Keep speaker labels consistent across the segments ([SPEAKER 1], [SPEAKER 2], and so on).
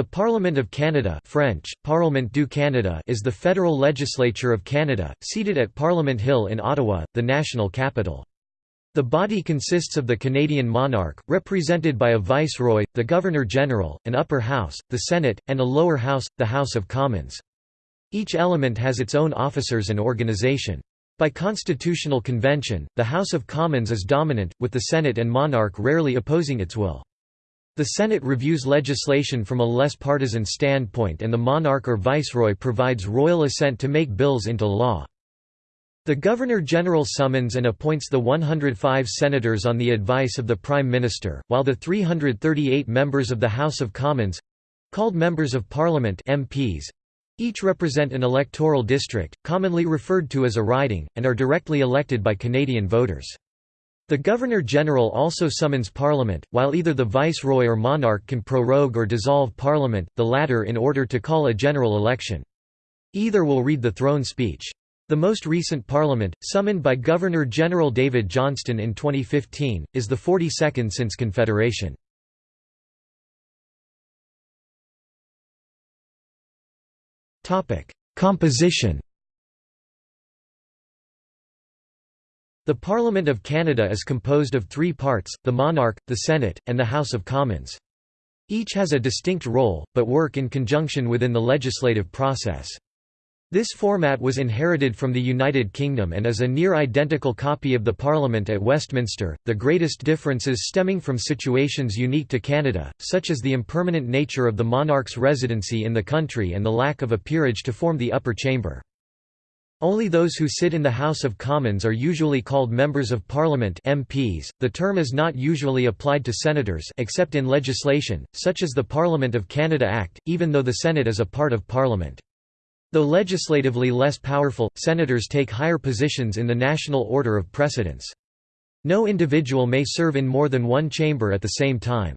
[SPEAKER 1] The Parliament of Canada French, Parlement du Canada is the federal legislature of Canada, seated at Parliament Hill in Ottawa, the national capital. The body consists of the Canadian monarch, represented by a viceroy, the Governor-General, an upper house, the Senate, and a lower house, the House of Commons. Each element has its own officers and organisation. By constitutional convention, the House of Commons is dominant, with the Senate and monarch rarely opposing its will. The Senate reviews legislation from a less partisan standpoint and the monarch or viceroy provides royal assent to make bills into law. The Governor-General summons and appoints the 105 senators on the advice of the Prime Minister, while the 338 members of the House of Commons—called Members of Parliament MPs, each represent an electoral district, commonly referred to as a riding, and are directly elected by Canadian voters. The Governor-General also summons Parliament, while either the Viceroy or monarch can prorogue or dissolve Parliament, the latter in order to call a general election. Either will read the throne speech. The most recent Parliament, summoned by Governor-General David Johnston in 2015, is the 42nd since Confederation. Composition The Parliament of Canada is composed of three parts, the monarch, the Senate, and the House of Commons. Each has a distinct role, but work in conjunction within the legislative process. This format was inherited from the United Kingdom and is a near identical copy of the Parliament at Westminster, the greatest differences stemming from situations unique to Canada, such as the impermanent nature of the monarch's residency in the country and the lack of a peerage to form the upper chamber. Only those who sit in the House of Commons are usually called Members of Parliament MPs. .The term is not usually applied to senators except in legislation, such as the Parliament of Canada Act, even though the Senate is a part of Parliament. Though legislatively less powerful, senators take higher positions in the national order of precedence. No individual may serve in more than one chamber at the same time.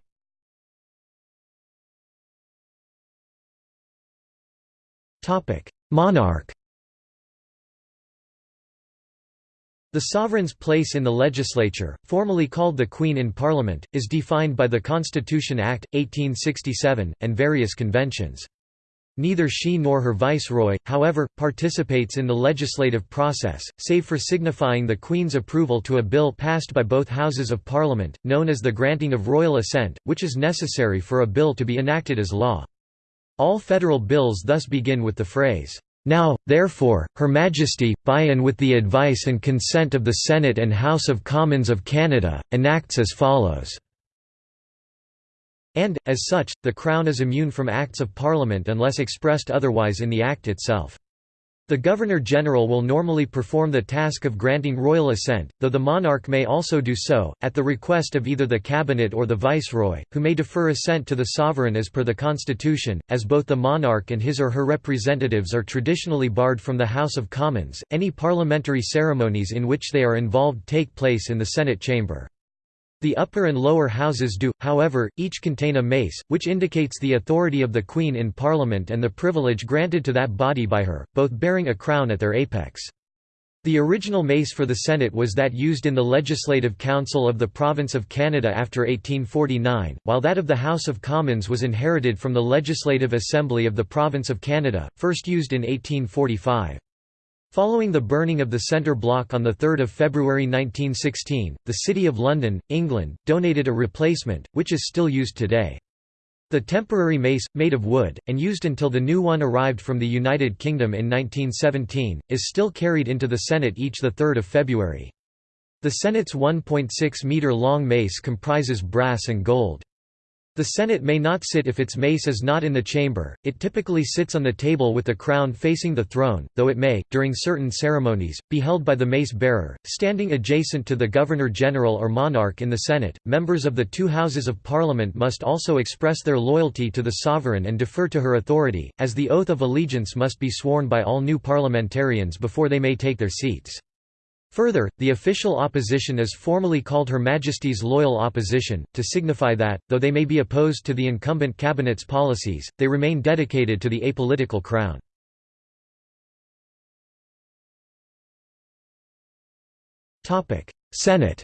[SPEAKER 1] Monarch The sovereign's place in the legislature, formally called the Queen in Parliament, is defined by the Constitution Act, 1867, and various conventions. Neither she nor her viceroy, however, participates in the legislative process, save for signifying the Queen's approval to a bill passed by both Houses of Parliament, known as the granting of royal assent, which is necessary for a bill to be enacted as law. All federal bills thus begin with the phrase, now, therefore, Her Majesty, by and with the advice and consent of the Senate and House of Commons of Canada, enacts as follows. And, as such, the Crown is immune from Acts of Parliament unless expressed otherwise in the Act itself. The Governor-General will normally perform the task of granting royal assent, though the monarch may also do so, at the request of either the cabinet or the viceroy, who may defer assent to the sovereign as per the constitution, as both the monarch and his or her representatives are traditionally barred from the House of Commons. Any parliamentary ceremonies in which they are involved take place in the Senate chamber. The upper and lower houses do, however, each contain a mace, which indicates the authority of the Queen in Parliament and the privilege granted to that body by her, both bearing a crown at their apex. The original mace for the Senate was that used in the Legislative Council of the Province of Canada after 1849, while that of the House of Commons was inherited from the Legislative Assembly of the Province of Canada, first used in 1845. Following the burning of the Centre Block on 3 February 1916, the City of London, England, donated a replacement, which is still used today. The temporary mace, made of wood, and used until the new one arrived from the United Kingdom in 1917, is still carried into the Senate each 3 February. The Senate's 1.6-metre-long mace comprises brass and gold. The Senate may not sit if its mace is not in the chamber, it typically sits on the table with the crown facing the throne, though it may, during certain ceremonies, be held by the mace bearer, standing adjacent to the Governor-General or monarch in the Senate. Members of the two houses of Parliament must also express their loyalty to the sovereign and defer to her authority, as the oath of allegiance must be sworn by all new parliamentarians before they may take their seats. Further, the official opposition is formally called Her Majesty's Loyal Opposition, to signify that, though they may be opposed to the incumbent cabinet's policies, they remain dedicated to the apolitical crown. Senate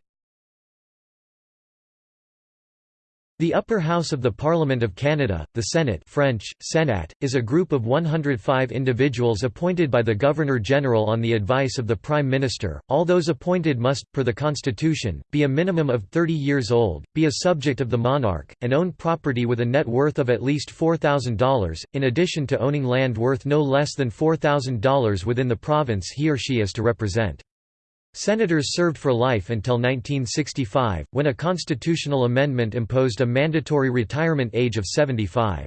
[SPEAKER 1] The upper house of the Parliament of Canada, the Senate French, Senat, is a group of 105 individuals appointed by the Governor-General on the advice of the Prime Minister. All those appointed must, per the Constitution, be a minimum of 30 years old, be a subject of the monarch, and own property with a net worth of at least $4,000, in addition to owning land worth no less than $4,000 within the province he or she is to represent. Senators served for life until 1965, when a constitutional amendment imposed a mandatory retirement age of 75.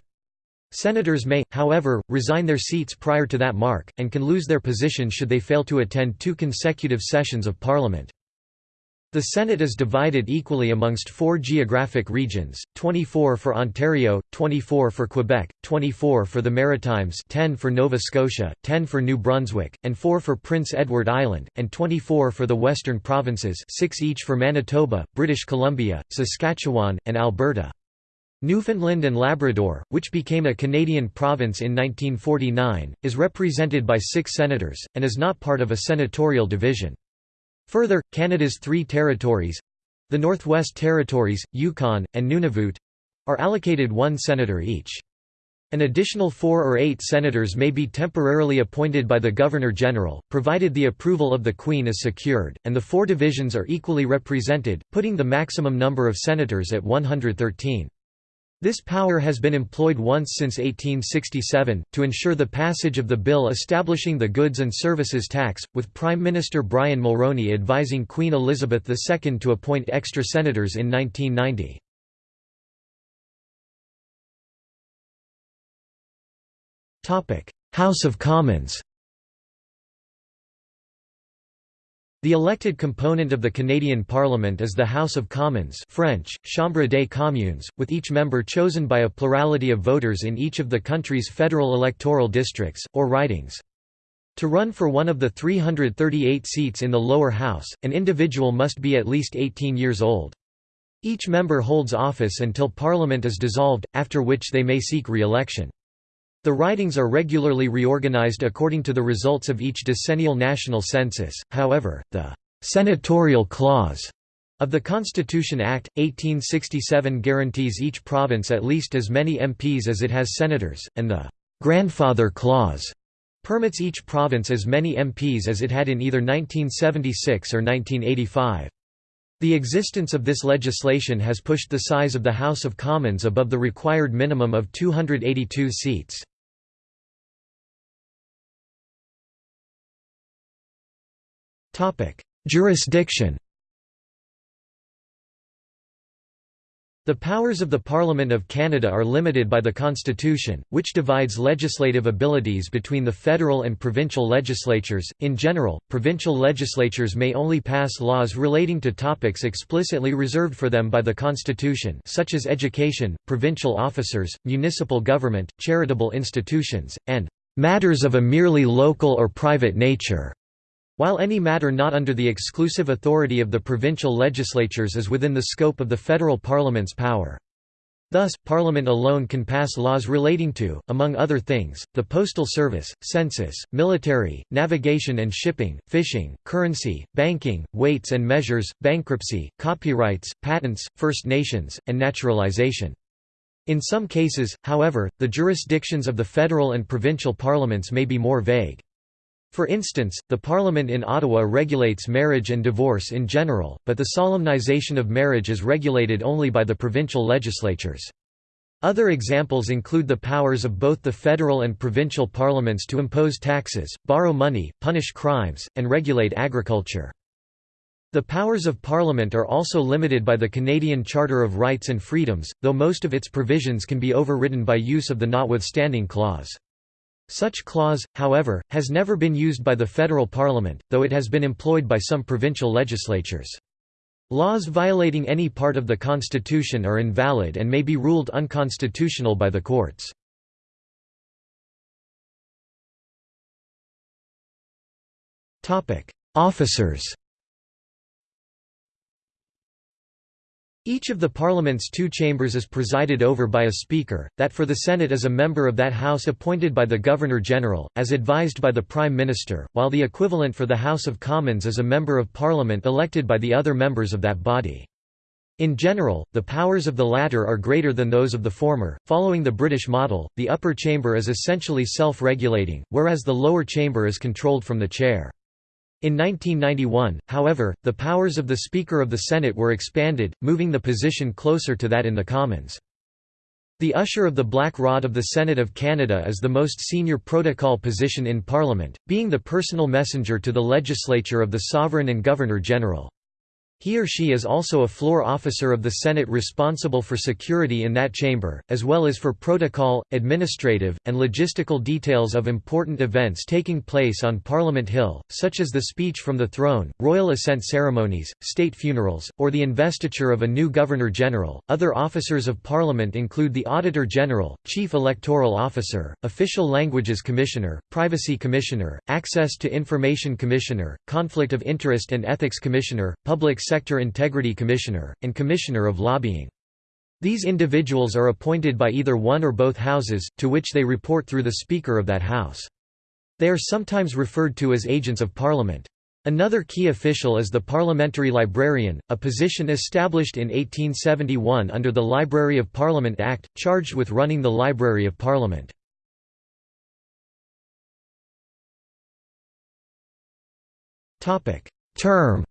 [SPEAKER 1] Senators may, however, resign their seats prior to that mark, and can lose their position should they fail to attend two consecutive sessions of Parliament. The Senate is divided equally amongst four geographic regions, 24 for Ontario, 24 for Quebec, 24 for the Maritimes 10 for Nova Scotia, 10 for New Brunswick, and 4 for Prince Edward Island, and 24 for the Western Provinces 6 each for Manitoba, British Columbia, Saskatchewan, and Alberta. Newfoundland and Labrador, which became a Canadian province in 1949, is represented by six senators, and is not part of a senatorial division. Further, Canada's three territories—the Northwest Territories, Yukon, and Nunavut—are allocated one senator each. An additional four or eight senators may be temporarily appointed by the Governor-General, provided the approval of the Queen is secured, and the four divisions are equally represented, putting the maximum number of senators at 113. This power has been employed once since 1867, to ensure the passage of the bill establishing the Goods and Services Tax, with Prime Minister Brian Mulroney advising Queen Elizabeth II to appoint extra senators in 1990. House of Commons The elected component of the Canadian Parliament is the House of Commons French, Chambre des Communes, with each member chosen by a plurality of voters in each of the country's federal electoral districts, or ridings. To run for one of the 338 seats in the lower house, an individual must be at least 18 years old. Each member holds office until Parliament is dissolved, after which they may seek re-election. The ridings are regularly reorganized according to the results of each decennial national census, however, the «senatorial clause» of the Constitution Act, 1867 guarantees each province at least as many MPs as it has senators, and the «grandfather clause» permits each province as many MPs as it had in either 1976 or 1985. The existence of this legislation has pushed the size of the House of Commons above the required minimum of 282 seats. Jurisdiction The powers of the Parliament of Canada are limited by the Constitution, which divides legislative abilities between the federal and provincial legislatures. In general, provincial legislatures may only pass laws relating to topics explicitly reserved for them by the Constitution, such as education, provincial officers, municipal government, charitable institutions, and matters of a merely local or private nature. While any matter not under the exclusive authority of the provincial legislatures is within the scope of the federal parliament's power. Thus, Parliament alone can pass laws relating to, among other things, the postal service, census, military, navigation and shipping, fishing, currency, banking, weights and measures, bankruptcy, copyrights, patents, First Nations, and naturalization. In some cases, however, the jurisdictions of the federal and provincial parliaments may be more vague. For instance, the Parliament in Ottawa regulates marriage and divorce in general, but the solemnization of marriage is regulated only by the provincial legislatures. Other examples include the powers of both the federal and provincial parliaments to impose taxes, borrow money, punish crimes, and regulate agriculture. The powers of Parliament are also limited by the Canadian Charter of Rights and Freedoms, though most of its provisions can be overridden by use of the notwithstanding clause. Such clause, however, has never been used by the federal parliament, though it has been employed by some provincial legislatures. Laws violating any part of the Constitution are invalid and may be ruled unconstitutional by the courts. Officers Each of the Parliament's two chambers is presided over by a Speaker, that for the Senate is a member of that House appointed by the Governor-General, as advised by the Prime Minister, while the equivalent for the House of Commons is a Member of Parliament elected by the other members of that body. In general, the powers of the latter are greater than those of the former. Following the British model, the upper chamber is essentially self regulating, whereas the lower chamber is controlled from the chair. In 1991, however, the powers of the Speaker of the Senate were expanded, moving the position closer to that in the Commons. The Usher of the Black Rod of the Senate of Canada is the most senior protocol position in Parliament, being the personal messenger to the legislature of the Sovereign and Governor-General. He or she is also a floor officer of the Senate responsible for security in that chamber, as well as for protocol, administrative, and logistical details of important events taking place on Parliament Hill, such as the speech from the throne, royal assent ceremonies, state funerals, or the investiture of a new Governor-General. Other officers of Parliament include the Auditor General, Chief Electoral Officer, Official Languages Commissioner, Privacy Commissioner, Access to Information Commissioner, Conflict of Interest and Ethics Commissioner, Public Sector Integrity Commissioner, and Commissioner of Lobbying. These individuals are appointed by either one or both houses, to which they report through the Speaker of that House. They are sometimes referred to as agents of Parliament. Another key official is the Parliamentary Librarian, a position established in 1871 under the Library of Parliament Act, charged with running the Library of Parliament. Term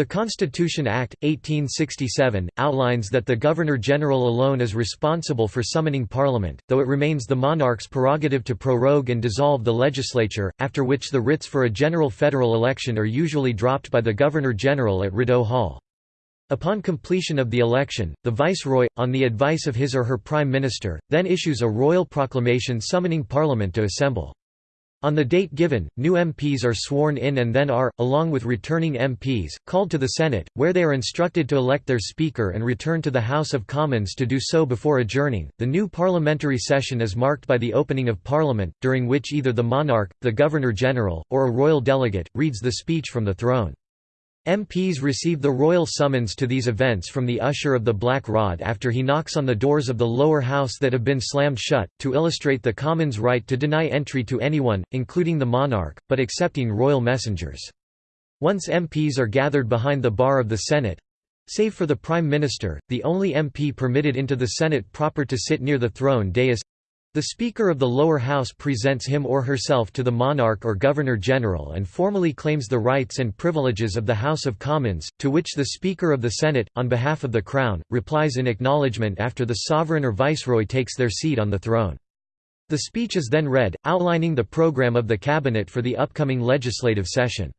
[SPEAKER 1] The Constitution Act, 1867, outlines that the Governor-General alone is responsible for summoning Parliament, though it remains the monarch's prerogative to prorogue and dissolve the legislature, after which the writs for a general federal election are usually dropped by the Governor-General at Rideau Hall. Upon completion of the election, the Viceroy, on the advice of his or her Prime Minister, then issues a royal proclamation summoning Parliament to assemble. On the date given, new MPs are sworn in and then are, along with returning MPs, called to the Senate, where they are instructed to elect their Speaker and return to the House of Commons to do so before adjourning. The new parliamentary session is marked by the opening of Parliament, during which either the monarch, the Governor General, or a royal delegate, reads the speech from the throne. MPs receive the royal summons to these events from the usher of the Black Rod after he knocks on the doors of the lower house that have been slammed shut, to illustrate the Commons' right to deny entry to anyone, including the monarch, but accepting royal messengers. Once MPs are gathered behind the bar of the Senate—save for the Prime Minister, the only MP permitted into the Senate proper to sit near the throne dais the Speaker of the lower house presents him or herself to the monarch or Governor-General and formally claims the rights and privileges of the House of Commons, to which the Speaker of the Senate, on behalf of the Crown, replies in acknowledgement after the sovereign or viceroy takes their seat on the throne. The speech is then read, outlining the program of the cabinet for the upcoming legislative session.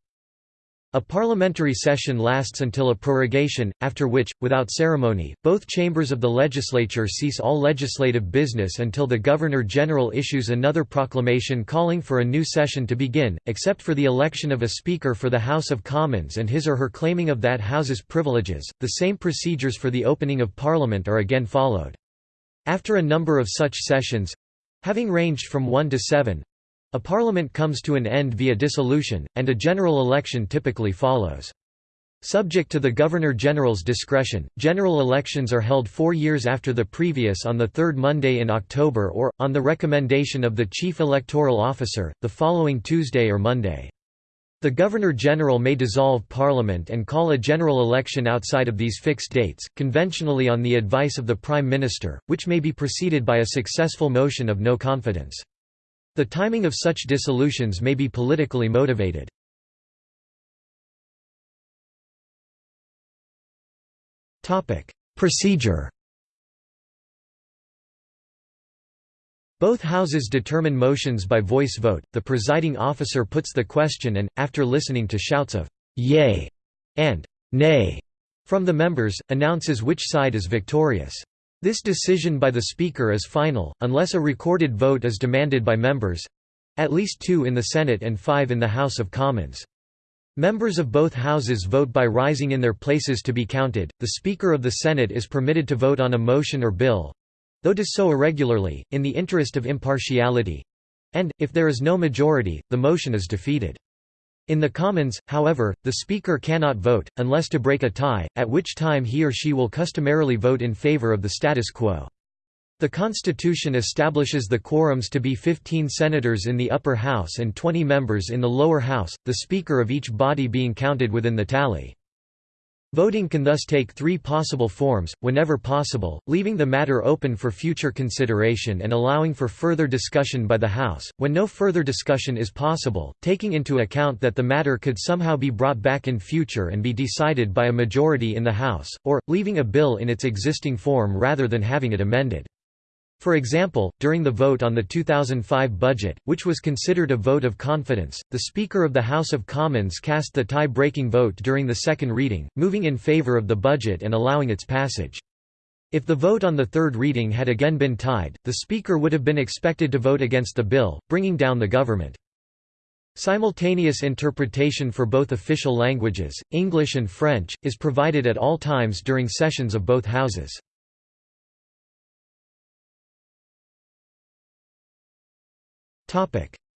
[SPEAKER 1] A parliamentary session lasts until a prorogation, after which, without ceremony, both chambers of the legislature cease all legislative business until the Governor-General issues another proclamation calling for a new session to begin, except for the election of a Speaker for the House of Commons and his or her claiming of that House's privileges. The same procedures for the opening of Parliament are again followed. After a number of such sessions having ranged from one to seven a parliament comes to an end via dissolution, and a general election typically follows. Subject to the Governor-General's discretion, general elections are held four years after the previous on the third Monday in October or, on the recommendation of the Chief Electoral Officer, the following Tuesday or Monday. The Governor-General may dissolve Parliament and call a general election outside of these fixed dates, conventionally on the advice of the Prime Minister, which may be preceded by a successful motion of no confidence. The timing of such dissolutions may be politically motivated. Procedure Both houses determine motions by voice vote. The presiding officer puts the question and, after listening to shouts of yay and nay from the members, announces which side is victorious. This decision by the Speaker is final, unless a recorded vote is demanded by members—at least two in the Senate and five in the House of Commons. Members of both houses vote by rising in their places to be counted. The Speaker of the Senate is permitted to vote on a motion or bill though does so irregularly, in the interest of impartiality and, if there is no majority, the motion is defeated. In the Commons, however, the Speaker cannot vote, unless to break a tie, at which time he or she will customarily vote in favour of the status quo. The Constitution establishes the quorums to be 15 senators in the upper house and 20 members in the lower house, the Speaker of each body being counted within the tally. Voting can thus take three possible forms, whenever possible, leaving the matter open for future consideration and allowing for further discussion by the House, when no further discussion is possible, taking into account that the matter could somehow be brought back in future and be decided by a majority in the House, or, leaving a bill in its existing form rather than having it amended. For example, during the vote on the 2005 budget, which was considered a vote of confidence, the Speaker of the House of Commons cast the tie-breaking vote during the second reading, moving in favour of the budget and allowing its passage. If the vote on the third reading had again been tied, the Speaker would have been expected to vote against the bill, bringing down the government. Simultaneous interpretation for both official languages, English and French, is provided at all times during sessions of both houses.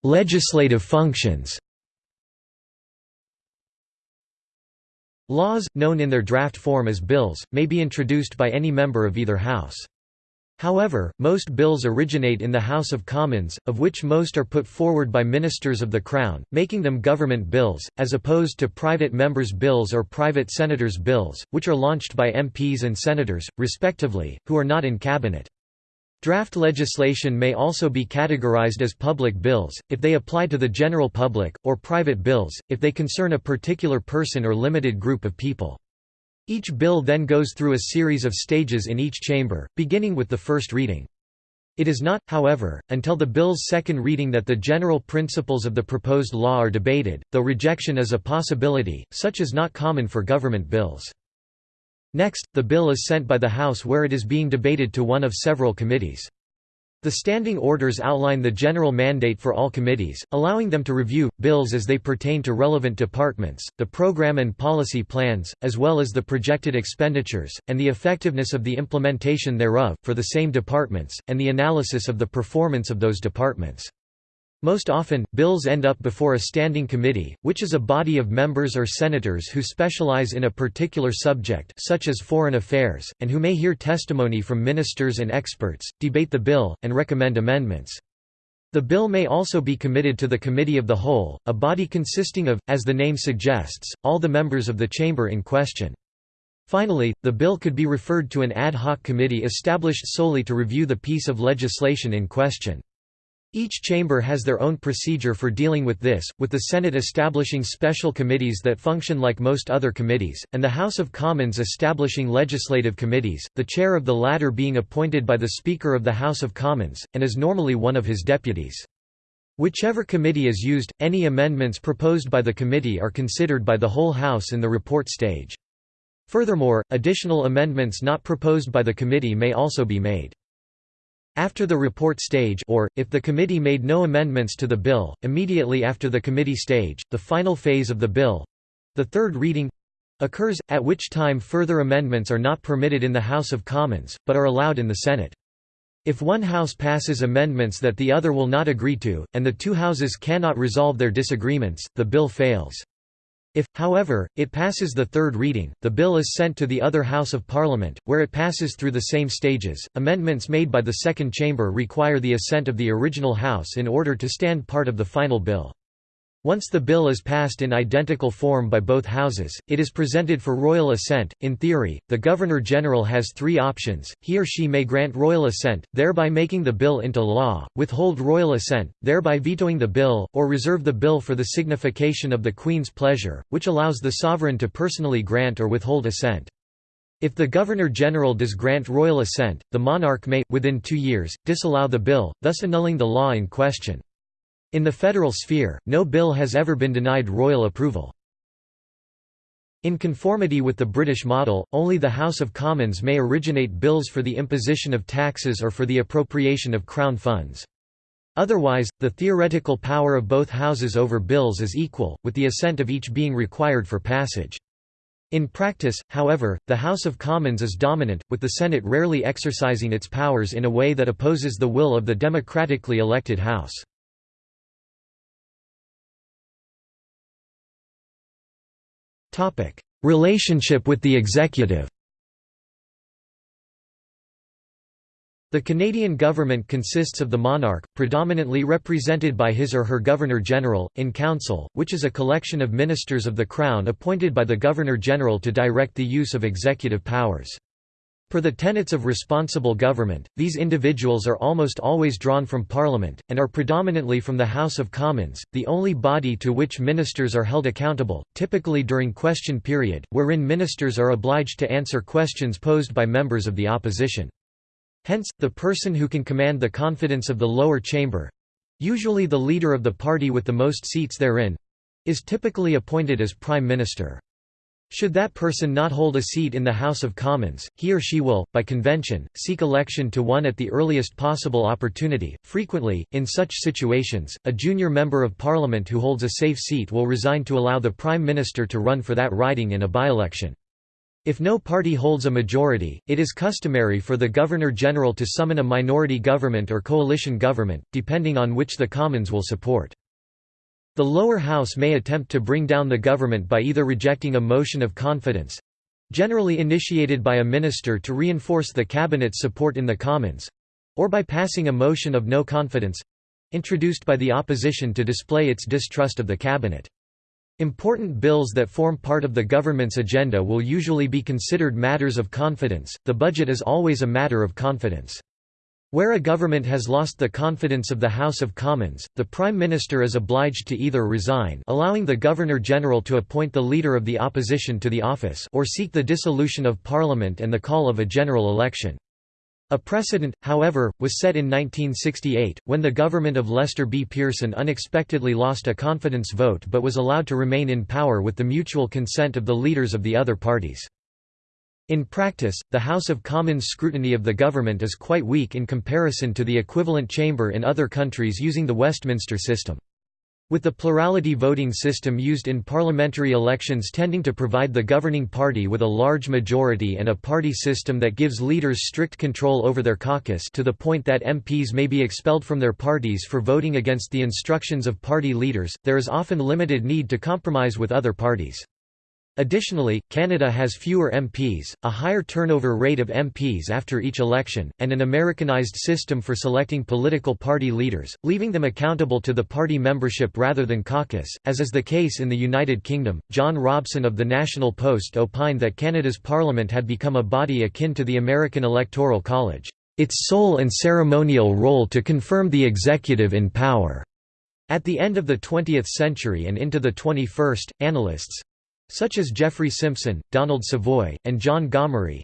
[SPEAKER 1] Legislative functions Laws, known in their draft form as bills, may be introduced by any member of either house. However, most bills originate in the House of Commons, of which most are put forward by ministers of the Crown, making them government bills, as opposed to private members' bills or private senators' bills, which are launched by MPs and senators, respectively, who are not in cabinet. Draft legislation may also be categorized as public bills, if they apply to the general public, or private bills, if they concern a particular person or limited group of people. Each bill then goes through a series of stages in each chamber, beginning with the first reading. It is not, however, until the bill's second reading that the general principles of the proposed law are debated, though rejection is a possibility, such is not common for government bills. Next, the bill is sent by the House where it is being debated to one of several committees. The standing orders outline the general mandate for all committees, allowing them to review, bills as they pertain to relevant departments, the program and policy plans, as well as the projected expenditures, and the effectiveness of the implementation thereof, for the same departments, and the analysis of the performance of those departments. Most often, bills end up before a standing committee, which is a body of members or senators who specialize in a particular subject such as foreign affairs, and who may hear testimony from ministers and experts, debate the bill, and recommend amendments. The bill may also be committed to the Committee of the Whole, a body consisting of, as the name suggests, all the members of the chamber in question. Finally, the bill could be referred to an ad hoc committee established solely to review the piece of legislation in question. Each chamber has their own procedure for dealing with this, with the Senate establishing special committees that function like most other committees, and the House of Commons establishing legislative committees, the chair of the latter being appointed by the Speaker of the House of Commons, and is normally one of his deputies. Whichever committee is used, any amendments proposed by the committee are considered by the whole House in the report stage. Furthermore, additional amendments not proposed by the committee may also be made. After the report stage or, if the committee made no amendments to the bill, immediately after the committee stage, the final phase of the bill—the third reading—occurs, at which time further amendments are not permitted in the House of Commons, but are allowed in the Senate. If one House passes amendments that the other will not agree to, and the two Houses cannot resolve their disagreements, the bill fails. If, however, it passes the third reading, the bill is sent to the other House of Parliament, where it passes through the same stages. Amendments made by the second chamber require the assent of the original House in order to stand part of the final bill. Once the bill is passed in identical form by both houses, it is presented for royal assent. In theory, the Governor-General has three options, he or she may grant royal assent, thereby making the bill into law, withhold royal assent, thereby vetoing the bill, or reserve the bill for the signification of the Queen's pleasure, which allows the sovereign to personally grant or withhold assent. If the Governor-General does grant royal assent, the monarch may, within two years, disallow the bill, thus annulling the law in question. In the federal sphere, no bill has ever been denied royal approval. In conformity with the British model, only the House of Commons may originate bills for the imposition of taxes or for the appropriation of Crown funds. Otherwise, the theoretical power of both houses over bills is equal, with the assent of each being required for passage. In practice, however, the House of Commons is dominant, with the Senate rarely exercising its powers in a way that opposes the will of the democratically elected House. Relationship with the executive The Canadian government consists of the monarch, predominantly represented by his or her Governor-General, in Council, which is a collection of ministers of the Crown appointed by the Governor-General to direct the use of executive powers. Per the tenets of responsible government, these individuals are almost always drawn from Parliament, and are predominantly from the House of Commons, the only body to which ministers are held accountable, typically during question period, wherein ministers are obliged to answer questions posed by members of the opposition. Hence, the person who can command the confidence of the lower chamber—usually the leader of the party with the most seats therein—is typically appointed as Prime Minister. Should that person not hold a seat in the House of Commons, he or she will, by convention, seek election to one at the earliest possible opportunity. Frequently, in such situations, a junior member of Parliament who holds a safe seat will resign to allow the Prime Minister to run for that riding in a by-election. If no party holds a majority, it is customary for the Governor-General to summon a minority government or coalition government, depending on which the Commons will support. The lower house may attempt to bring down the government by either rejecting a motion of confidence—generally initiated by a minister to reinforce the cabinet's support in the Commons—or by passing a motion of no confidence—introduced by the opposition to display its distrust of the cabinet. Important bills that form part of the government's agenda will usually be considered matters of confidence, the budget is always a matter of confidence. Where a government has lost the confidence of the House of Commons, the Prime Minister is obliged to either resign allowing the Governor-General to appoint the Leader of the Opposition to the office or seek the dissolution of Parliament and the call of a general election. A precedent, however, was set in 1968, when the government of Lester B. Pearson unexpectedly lost a confidence vote but was allowed to remain in power with the mutual consent of the leaders of the other parties. In practice, the House of Commons scrutiny of the government is quite weak in comparison to the equivalent chamber in other countries using the Westminster system. With the plurality voting system used in parliamentary elections tending to provide the governing party with a large majority and a party system that gives leaders strict control over their caucus to the point that MPs may be expelled from their parties for voting against the instructions of party leaders, there is often limited need to compromise with other parties. Additionally, Canada has fewer MPs, a higher turnover rate of MPs after each election, and an Americanized system for selecting political party leaders, leaving them accountable to the party membership rather than caucus, as is the case in the United Kingdom. John Robson of the National Post opined that Canada's parliament had become a body akin to the American Electoral College, its sole and ceremonial role to confirm the executive in power. At the end of the 20th century and into the 21st, analysts, such as Jeffrey Simpson, Donald Savoie, and John Gomery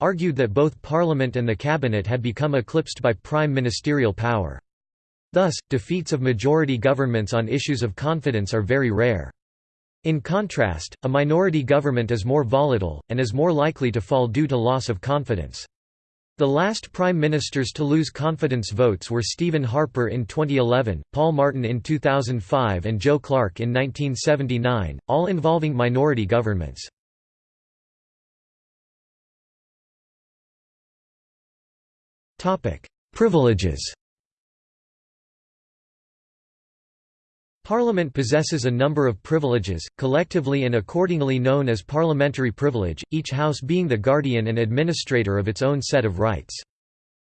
[SPEAKER 1] argued that both Parliament and the Cabinet had become eclipsed by prime ministerial power. Thus, defeats of majority governments on issues of confidence are very rare. In contrast, a minority government is more volatile, and is more likely to fall due to loss of confidence. The last prime ministers to lose confidence votes were Stephen Harper in 2011, Paul Martin in 2005 and Joe Clark in 1979, all involving minority governments. Privileges Parliament possesses a number of privileges, collectively and accordingly known as parliamentary privilege, each house being the guardian and administrator of its own set of rights.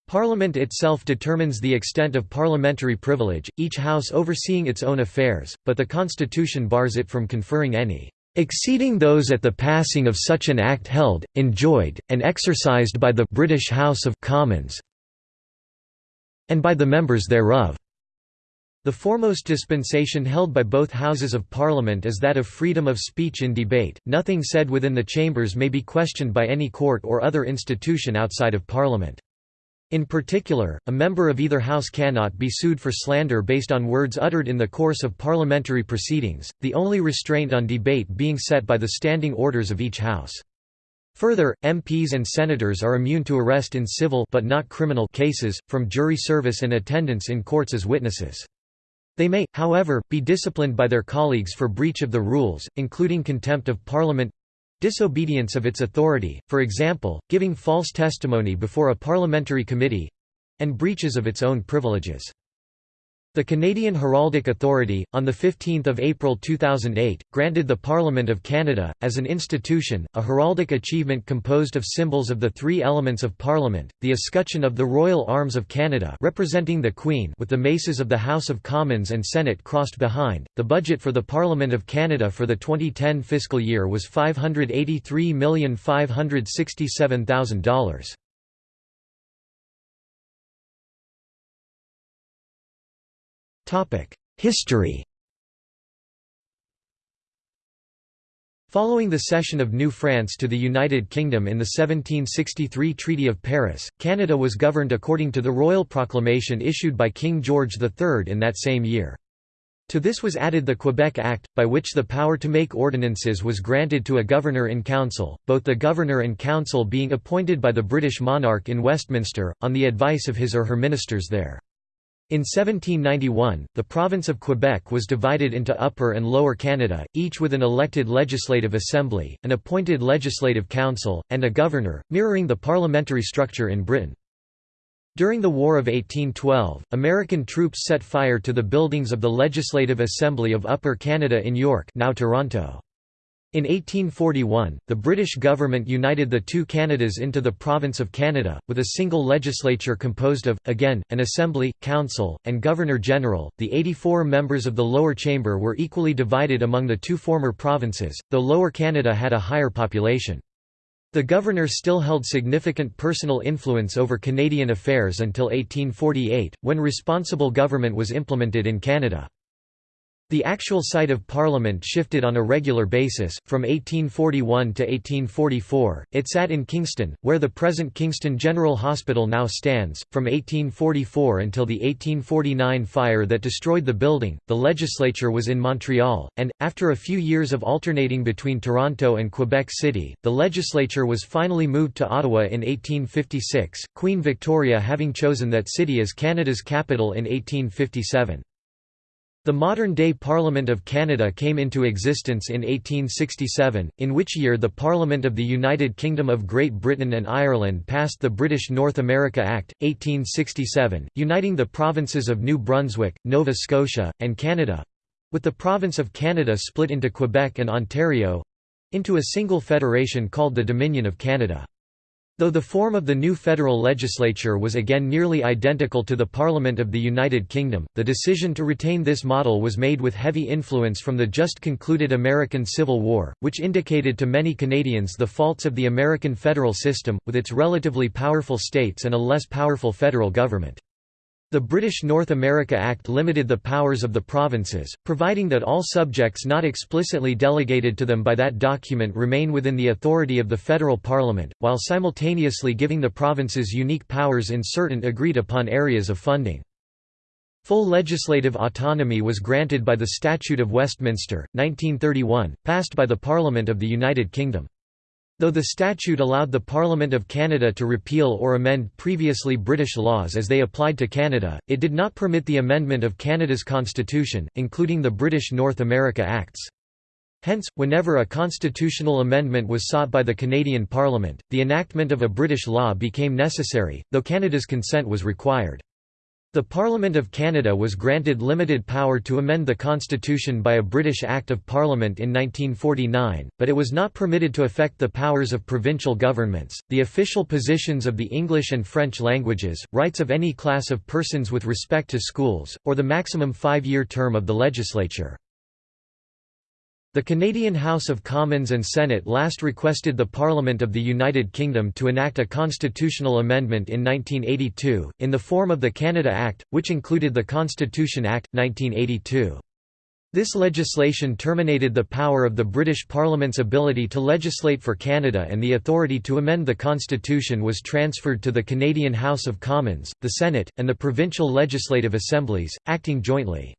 [SPEAKER 1] Parliament itself determines the extent of parliamentary privilege, each house overseeing its own affairs, but the constitution bars it from conferring any exceeding those at the passing of such an act held, enjoyed, and exercised by the British House of Commons and by the members thereof. The foremost dispensation held by both Houses of Parliament is that of freedom of speech in debate, nothing said within the chambers may be questioned by any court or other institution outside of Parliament. In particular, a member of either House cannot be sued for slander based on words uttered in the course of parliamentary proceedings, the only restraint on debate being set by the standing orders of each House. Further, MPs and senators are immune to arrest in civil but not criminal cases, from jury service and attendance in courts as witnesses. They may, however, be disciplined by their colleagues for breach of the rules, including contempt of Parliament disobedience of its authority, for example, giving false testimony before a parliamentary committee and breaches of its own privileges. The Canadian Heraldic Authority, on 15 April 2008, granted the Parliament of Canada, as an institution, a heraldic achievement composed of symbols of the three elements of Parliament, the escutcheon of the Royal Arms of Canada representing the Queen with the maces of the House of Commons and Senate crossed behind. The budget for the Parliament of Canada for the 2010 fiscal year was $583,567,000. History Following the cession of New France to the United Kingdom in the 1763 Treaty of Paris, Canada was governed according to the royal proclamation issued by King George III in that same year. To this was added the Quebec Act, by which the power to make ordinances was granted to a governor-in-council, both the governor and council being appointed by the British monarch in Westminster, on the advice of his or her ministers there. In 1791, the province of Quebec was divided into Upper and Lower Canada, each with an elected legislative assembly, an appointed legislative council, and a governor, mirroring the parliamentary structure in Britain. During the War of 1812, American troops set fire to the buildings of the Legislative Assembly of Upper Canada in York now Toronto. In 1841, the British government united the two Canadas into the Province of Canada, with a single legislature composed of, again, an assembly, council, and governor-general. The 84 members of the lower chamber were equally divided among the two former provinces, though Lower Canada had a higher population. The governor still held significant personal influence over Canadian affairs until 1848, when responsible government was implemented in Canada. The actual site of Parliament shifted on a regular basis, from 1841 to 1844, it sat in Kingston, where the present Kingston General Hospital now stands. From 1844 until the 1849 fire that destroyed the building, the legislature was in Montreal, and, after a few years of alternating between Toronto and Quebec City, the legislature was finally moved to Ottawa in 1856, Queen Victoria having chosen that city as Canada's capital in 1857. The modern-day Parliament of Canada came into existence in 1867, in which year the Parliament of the United Kingdom of Great Britain and Ireland passed the British North America Act, 1867, uniting the provinces of New Brunswick, Nova Scotia, and Canada—with the province of Canada split into Quebec and Ontario—into a single federation called the Dominion of Canada. Though the form of the new federal legislature was again nearly identical to the Parliament of the United Kingdom, the decision to retain this model was made with heavy influence from the just concluded American Civil War, which indicated to many Canadians the faults of the American federal system, with its relatively powerful states and a less powerful federal government. The British North America Act limited the powers of the provinces, providing that all subjects not explicitly delegated to them by that document remain within the authority of the federal parliament, while simultaneously giving the provinces unique powers in certain agreed-upon areas of funding. Full legislative autonomy was granted by the Statute of Westminster, 1931, passed by the Parliament of the United Kingdom. Though the statute allowed the Parliament of Canada to repeal or amend previously British laws as they applied to Canada, it did not permit the amendment of Canada's constitution, including the British North America Acts. Hence, whenever a constitutional amendment was sought by the Canadian Parliament, the enactment of a British law became necessary, though Canada's consent was required. The Parliament of Canada was granted limited power to amend the Constitution by a British Act of Parliament in 1949, but it was not permitted to affect the powers of provincial governments, the official positions of the English and French languages, rights of any class of persons with respect to schools, or the maximum five-year term of the legislature. The Canadian House of Commons and Senate last requested the Parliament of the United Kingdom to enact a constitutional amendment in 1982, in the form of the Canada Act, which included the Constitution Act, 1982. This legislation terminated the power of the British Parliament's ability to legislate for Canada and the authority to amend the constitution was transferred to the Canadian House of Commons, the Senate, and the provincial legislative assemblies, acting jointly.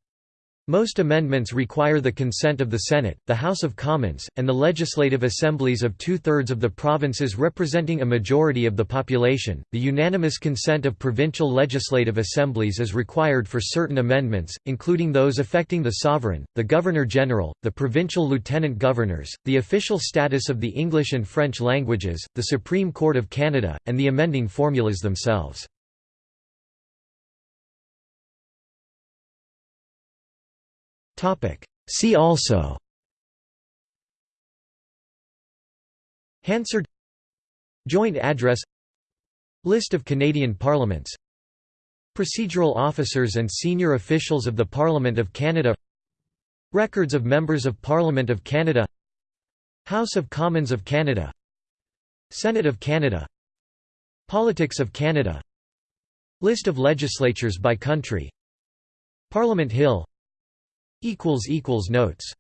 [SPEAKER 1] Most amendments require the consent of the Senate, the House of Commons, and the legislative assemblies of two-thirds of the provinces representing a majority of the population. The unanimous consent of provincial legislative assemblies is required for certain amendments, including those affecting the sovereign, the governor-general, the provincial lieutenant governors, the official status of the English and French languages, the Supreme Court of Canada, and the amending formulas themselves. See also. Hansard. Joint address. List of Canadian parliaments. Procedural officers and senior officials of the Parliament of Canada. Records of Members of Parliament of Canada. House of Commons of Canada. Senate of Canada. Politics of Canada. List of legislatures by country. Parliament Hill Notes